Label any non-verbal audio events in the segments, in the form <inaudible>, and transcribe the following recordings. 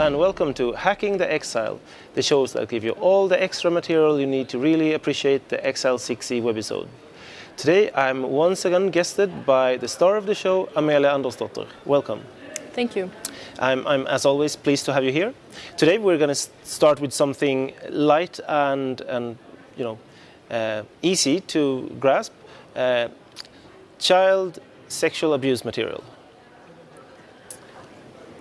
and welcome to Hacking the Exile, the shows that give you all the extra material you need to really appreciate the Exile 6e webisode. Today I'm once again guested by the star of the show, Amelia Andersdotter. Welcome. Thank you. I'm, I'm, as always, pleased to have you here. Today we're going to start with something light and, and you know, uh, easy to grasp. Uh, child sexual abuse material.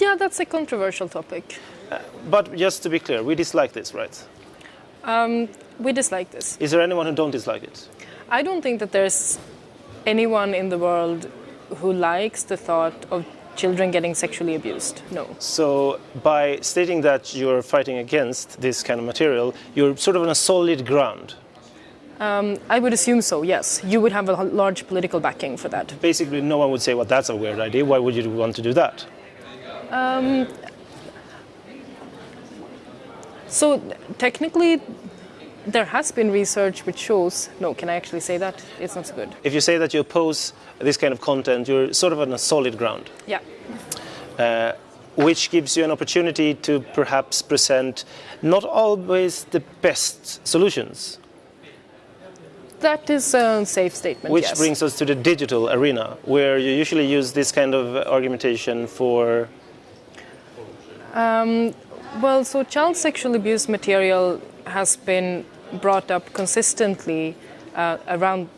Yeah, that's a controversial topic. Uh, but just to be clear, we dislike this, right? Um, we dislike this. Is there anyone who don't dislike it? I don't think that there's anyone in the world who likes the thought of children getting sexually abused. No. So by stating that you're fighting against this kind of material, you're sort of on a solid ground. Um, I would assume so, yes. You would have a large political backing for that. Basically, no one would say, well, that's a weird idea. Why would you want to do that? Um, so technically, there has been research which shows. No, can I actually say that? It's not so good. If you say that you oppose this kind of content, you're sort of on a solid ground. Yeah. Uh, which gives you an opportunity to perhaps present not always the best solutions. That is a safe statement. Which yes. brings us to the digital arena, where you usually use this kind of argumentation for um, well, so child sexual abuse material has been brought up consistently uh, around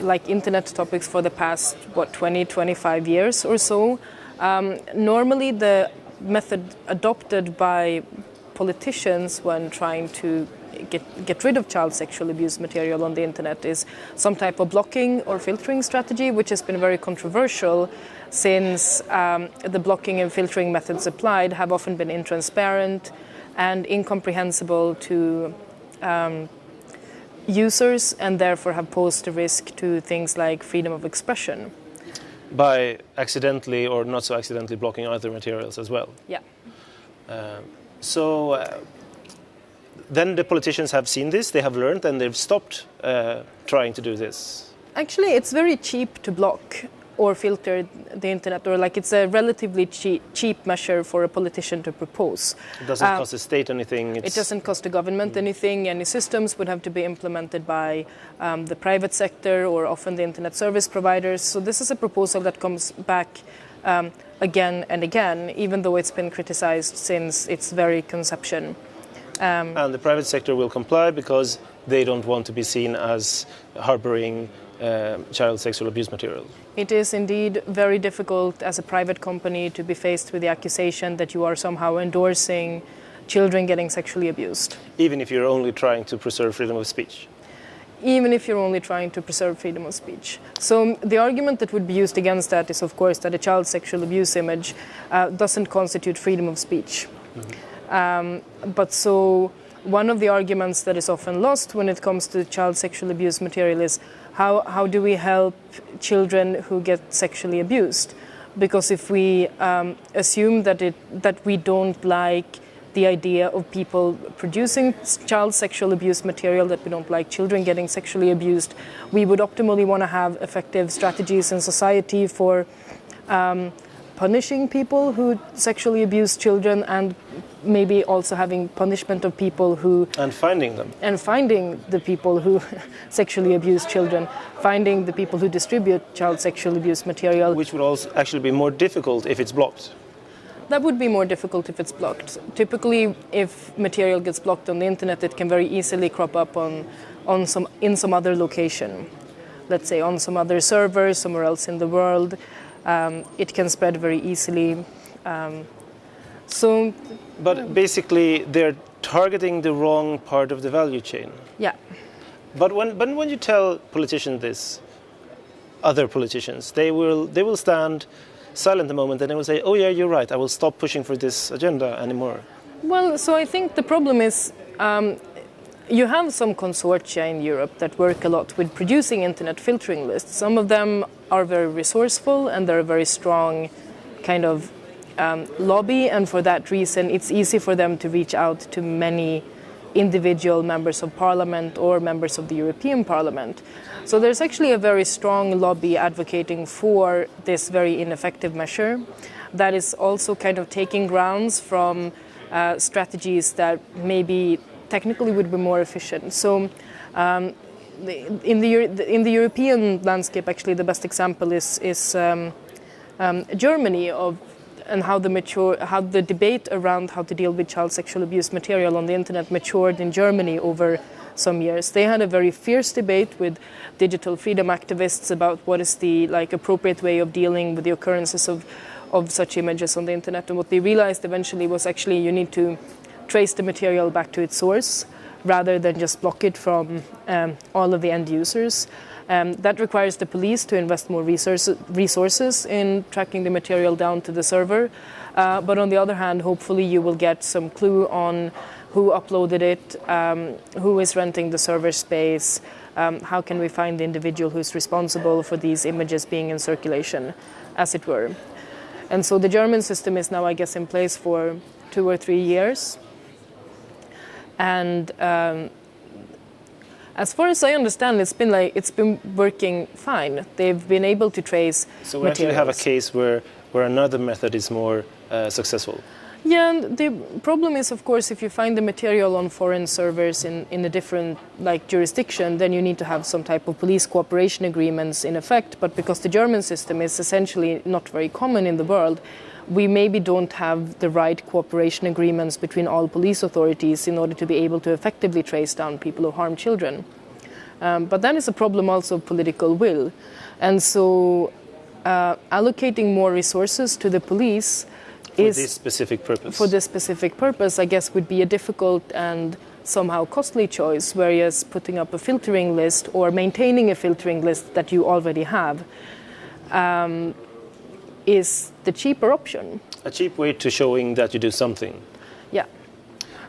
like internet topics for the past what 20 25 years or so. Um, normally the method adopted by politicians when trying to get, get rid of child sexual abuse material on the internet is some type of blocking or filtering strategy, which has been very controversial since um, the blocking and filtering methods applied have often been intransparent and incomprehensible to um, users and therefore have posed a risk to things like freedom of expression. By accidentally or not so accidentally blocking other materials as well? Yeah. Uh, so uh, then the politicians have seen this, they have learned, and they've stopped uh, trying to do this. Actually, it's very cheap to block or filter the internet, or like it's a relatively cheap, cheap measure for a politician to propose. It doesn't uh, cost the state anything. It doesn't cost the government anything. Any systems would have to be implemented by um, the private sector or often the internet service providers. So this is a proposal that comes back um, again and again, even though it's been criticized since its very conception. Um, and the private sector will comply because they don't want to be seen as harboring uh, child sexual abuse material. It is indeed very difficult as a private company to be faced with the accusation that you are somehow endorsing children getting sexually abused. Even if you're only trying to preserve freedom of speech? Even if you're only trying to preserve freedom of speech. So the argument that would be used against that is, of course, that a child sexual abuse image uh, doesn't constitute freedom of speech. Mm -hmm. Um, but so one of the arguments that is often lost when it comes to child sexual abuse material is how, how do we help children who get sexually abused? Because if we um, assume that, it, that we don't like the idea of people producing child sexual abuse material, that we don't like children getting sexually abused, we would optimally want to have effective strategies in society for um, punishing people who sexually abuse children and maybe also having punishment of people who and finding them. and finding the people who <laughs> sexually abuse children finding the people who distribute child sexual abuse material. Which would also actually be more difficult if it's blocked. That would be more difficult if it's blocked. Typically if material gets blocked on the internet it can very easily crop up on on some in some other location. Let's say on some other server somewhere else in the world. Um, it can spread very easily. Um, so, but basically, they're targeting the wrong part of the value chain. Yeah. But when, but when you tell politicians this, other politicians, they will they will stand silent a moment and they will say, "Oh yeah, you're right. I will stop pushing for this agenda anymore." Well, so I think the problem is um, you have some consortia in Europe that work a lot with producing internet filtering lists. Some of them are very resourceful and they're very strong kind of um, lobby, and for that reason, it's easy for them to reach out to many individual members of parliament or members of the European Parliament. So there's actually a very strong lobby advocating for this very ineffective measure that is also kind of taking grounds from uh, strategies that maybe technically would be more efficient. So um, in the in the European landscape, actually, the best example is is um, um, Germany of and how the mature how the debate around how to deal with child sexual abuse material on the internet matured in Germany over some years. They had a very fierce debate with digital freedom activists about what is the like appropriate way of dealing with the occurrences of of such images on the internet. And what they realized eventually was actually you need to trace the material back to its source rather than just block it from um, all of the end users. Um, that requires the police to invest more resource, resources in tracking the material down to the server. Uh, but on the other hand, hopefully you will get some clue on who uploaded it, um, who is renting the server space, um, how can we find the individual who's responsible for these images being in circulation, as it were. And so the German system is now, I guess, in place for two or three years. And um, as far as I understand, it's been like it's been working fine. They've been able to trace. So we materials. actually have a case where where another method is more uh, successful. Yeah, and the problem is, of course, if you find the material on foreign servers in, in a different like jurisdiction, then you need to have some type of police cooperation agreements in effect. But because the German system is essentially not very common in the world, we maybe don't have the right cooperation agreements between all police authorities in order to be able to effectively trace down people who harm children. Um, but it's a problem also of political will. And so uh, allocating more resources to the police for is this specific purpose. for this specific purpose, I guess, would be a difficult and somehow costly choice, whereas putting up a filtering list or maintaining a filtering list that you already have um, is the cheaper option. a cheap way to showing that you do something. Yeah.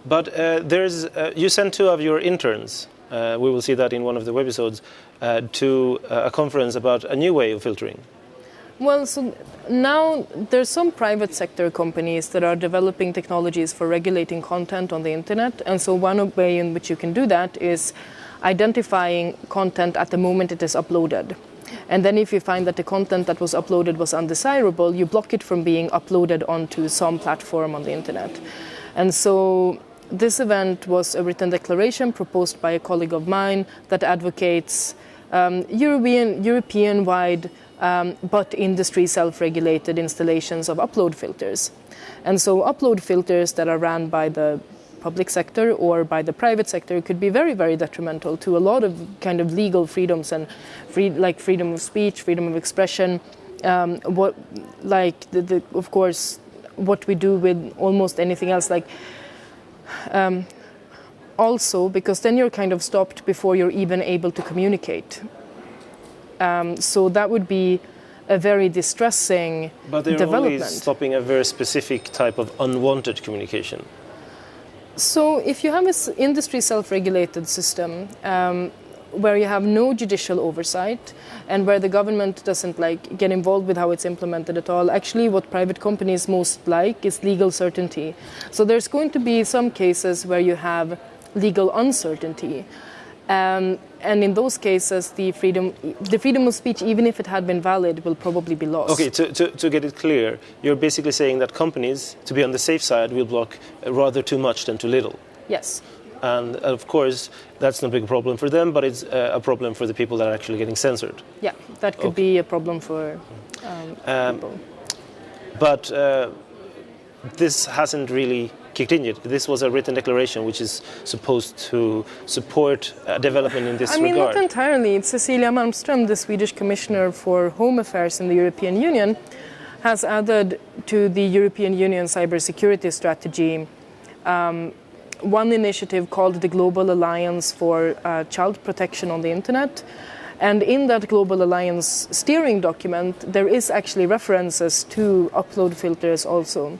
But uh, there's uh, you sent two of your interns. Uh, we will see that in one of the webisodes uh, to uh, a conference about a new way of filtering. Well, so now there's some private sector companies that are developing technologies for regulating content on the internet, and so one way in which you can do that is identifying content at the moment it is uploaded. And then if you find that the content that was uploaded was undesirable, you block it from being uploaded onto some platform on the internet. And so this event was a written declaration proposed by a colleague of mine that advocates um, European, European-wide um, but industry self-regulated installations of upload filters. And so upload filters that are ran by the public sector or by the private sector could be very, very detrimental to a lot of kind of legal freedoms and free, like freedom of speech, freedom of expression. Um, what, like, the, the, of course, what we do with almost anything else, like. Um, also, because then you're kind of stopped before you're even able to communicate. Um, so that would be a very distressing But they're development. only stopping a very specific type of unwanted communication. So, if you have an industry self regulated system um, where you have no judicial oversight and where the government doesn't like get involved with how it's implemented at all, actually, what private companies most like is legal certainty. So, there's going to be some cases where you have legal uncertainty. Um, and in those cases, the freedom, the freedom of speech, even if it had been valid, will probably be lost. Okay, to, to, to get it clear, you're basically saying that companies, to be on the safe side, will block rather too much than too little. Yes. And of course, that's not a big problem for them, but it's uh, a problem for the people that are actually getting censored. Yeah, that could Okay. be a problem for um, Um, people. But uh, this hasn't really kicked in yet. This was a written declaration which is supposed to support uh, development in this I mean, regard. not entirely. Cecilia Malmström, the Swedish Commissioner for Home Affairs in the European Union, has added to the European Union cybersecurity strategy um, one initiative called the Global Alliance for uh, Child Protection on the Internet. And in that Global Alliance steering document, there is actually references to upload filters also.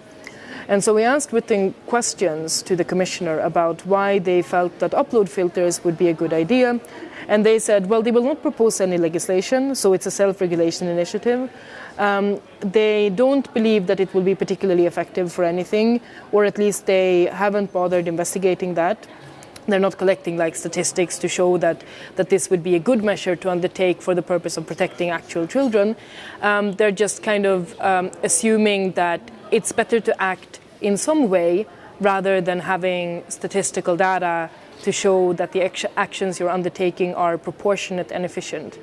And so we asked written questions to the commissioner about why they felt that upload filters would be a good idea. And they said, well, they will not propose any legislation, so it's a self regulation initiative. Um, they don't believe that it will be particularly effective for anything, or at least they haven't bothered investigating that. they're not collecting like statistics to show that, that this would be a good measure to undertake for the purpose of protecting actual children. Um, they're just kind of um, assuming that it's better to act in some way rather than having statistical data to show that the actions you're undertaking are proportionate and efficient.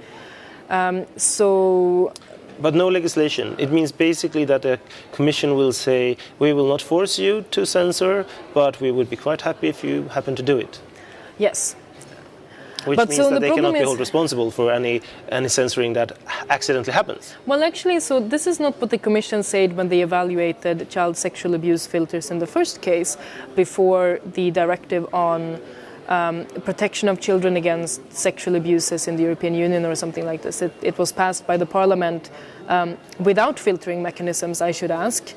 Um, so but no legislation. It means basically that the Commission will say, we will not force you to censor, but we would be quite happy if you happen to do it. Yes. Which but means so that the they cannot be held responsible for any, any censoring that accidentally happens. Well, actually, so this is not what the Commission said when they evaluated child sexual abuse filters in the first case before the directive on um, protection of children against sexual abuses in the European Union or something like this. It, it was passed by the Parliament um, without filtering mechanisms, I should ask,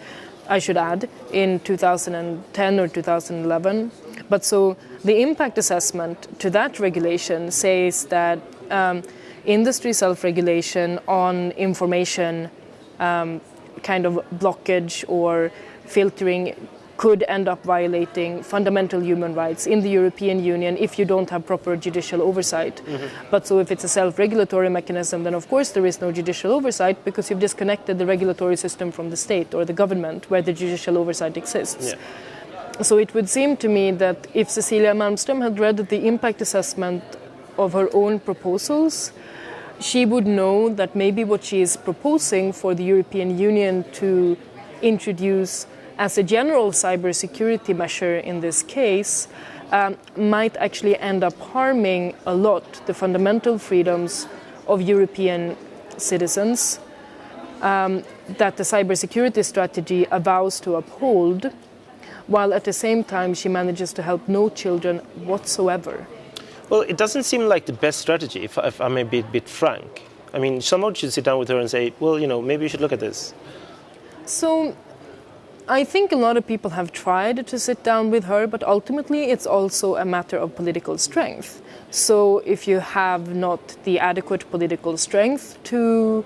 I should add, in 2010 or 2011. But so the impact assessment to that regulation says that um, industry self-regulation on information um, kind of blockage or filtering could end up violating fundamental human rights in the European Union if you don't have proper judicial oversight. Mm-hmm. But so if it's a self-regulatory mechanism, then of course there is no judicial oversight because you've disconnected the regulatory system from the state or the government where the judicial oversight exists. Yeah. So it would seem to me that if Cecilia Malmström had read the impact assessment of her own proposals, she would know that maybe what she is proposing for the European Union to introduce as a general cybersecurity measure in this case um, might actually end up harming a lot the fundamental freedoms of European citizens um, that the cybersecurity strategy avows to uphold, while at the same time she manages to help no children whatsoever. Well, it doesn't seem like the best strategy, if, if I may be a bit frank. I mean, someone should sit down with her and say, well, you know, maybe you should look at this. So I think a lot of people have tried to sit down with her, but ultimately it's also a matter of political strength. So if you have not the adequate political strength to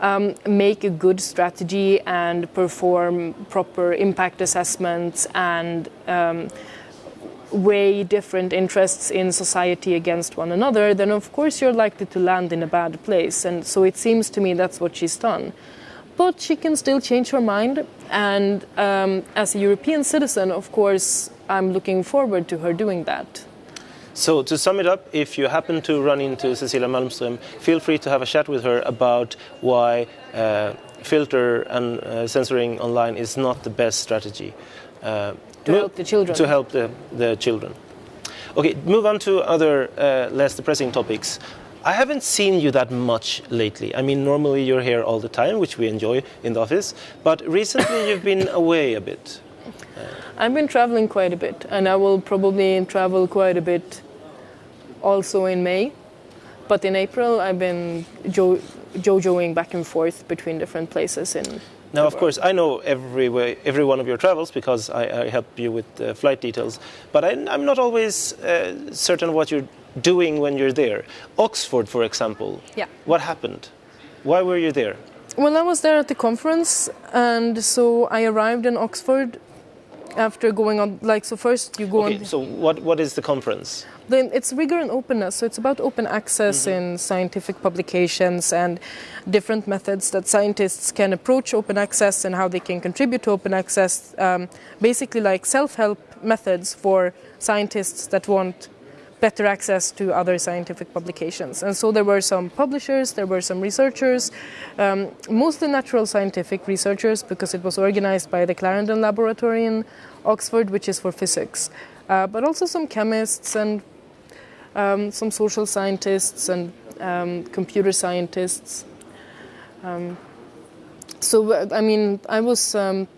um, make a good strategy and perform proper impact assessments and um, weigh different interests in society against one another, then of course you're likely to land in a bad place. And so it seems to me that's what she's done but she can still change her mind. And um, as a European citizen, of course, I'm looking forward to her doing that. So, to sum it up, if you happen to run into Cecilia Malmström, feel free to have a chat with her about why uh, filter and uh, censoring online is not the best strategy. Uh, to help the children. To help the, the children. Okay, move on to other uh, less depressing topics. I haven't seen you that much lately. I mean, normally you're here all the time, which we enjoy in the office, but recently you've been <laughs> <laughs> away a bit. I've been traveling quite a bit, and I will probably travel quite a bit also in May. But in April, I've been jo- jojoing back and forth between different places in now, of course, I know every, way, every one of your travels because I, I help you with uh, flight details, but I, am not always uh, certain what you're doing when you're there. Oxford, for example. Yeah. What happened? Why were you there? Well, I was there at the conference, and so I arrived in Oxford after going on. Like, so first you go okay, on. So, what, what is the conference? Then it's rigor and openness. So it's about open access mm-hmm. in scientific publications and different methods that scientists can approach open access and how they can contribute to open access. Um, basically, like self-help methods for scientists that want better access to other scientific publications. And so there were some publishers, there were some researchers, um, mostly natural scientific researchers because it was organized by the Clarendon Laboratory in Oxford, which is for physics, uh, but also some chemists and um, some social scientists and um, computer scientists. Um, so, I mean, I was um,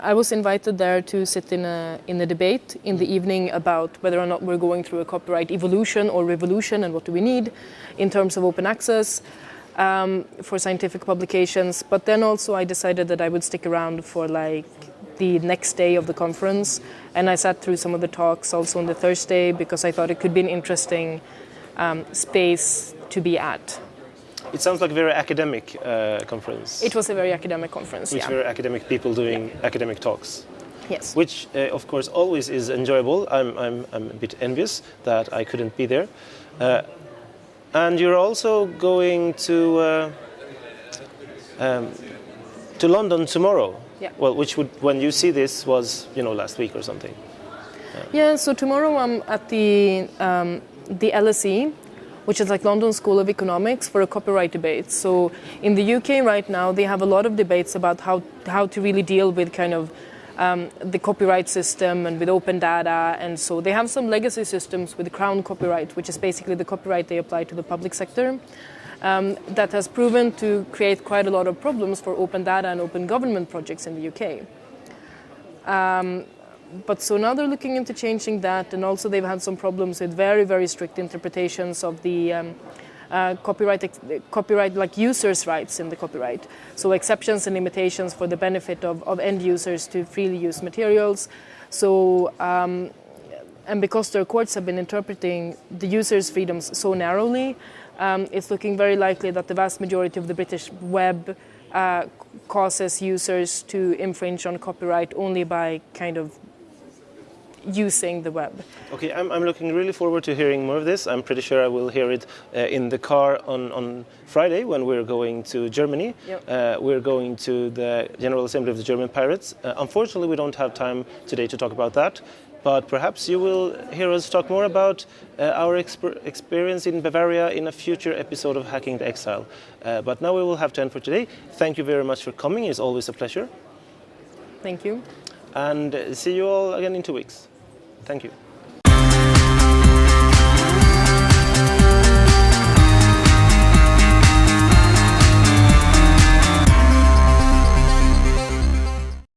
I was invited there to sit in a in a debate in the evening about whether or not we're going through a copyright evolution or revolution, and what do we need in terms of open access um, for scientific publications. But then also I decided that I would stick around for like the next day of the conference, and I sat through some of the talks also on the Thursday because I thought it could be an interesting um, space to be at. It sounds like a very academic uh, conference. It was a very academic conference. With yeah. very academic people doing yeah. academic talks. Yes. which uh, of course always is enjoyable. I'm, I'm, I'm a bit envious that I couldn't be there. Uh, and you're also going to uh, um, to London tomorrow. Yeah. Well, which would when you see this was you know last week or something. Yeah, so tomorrow I'm at the um, the LSE, which is like London School of Economics, for a copyright debate. So in the UK right now, they have a lot of debates about how how to really deal with kind of um, the copyright system and with open data. And so they have some legacy systems with Crown copyright, which is basically the copyright they apply to the public sector. Um, that has proven to create quite a lot of problems for open data and open government projects in the UK. Um, but so now they're looking into changing that, and also they've had some problems with very, very strict interpretations of the um, uh, copyright, copyright, like users' rights in the copyright. So exceptions and limitations for the benefit of, of end users to freely use materials. So, um, and because their courts have been interpreting the users' freedoms so narrowly, um, it's looking very likely that the vast majority of the British web uh, causes users to infringe on copyright only by kind of using the web. Okay, I'm, I'm looking really forward to hearing more of this. I'm pretty sure I will hear it uh, in the car on, on Friday when we're going to Germany. Yep. Uh, we're going to the General Assembly of the German Pirates. Uh, unfortunately, we don't have time today to talk about that, but perhaps you will hear us talk more about uh, our exper- experience in Bavaria in a future episode of Hacking the Exile. Uh, but now we will have to end for today. Thank you very much for coming. It's always a pleasure. Thank you. And uh, see you all again in two weeks. Thank you.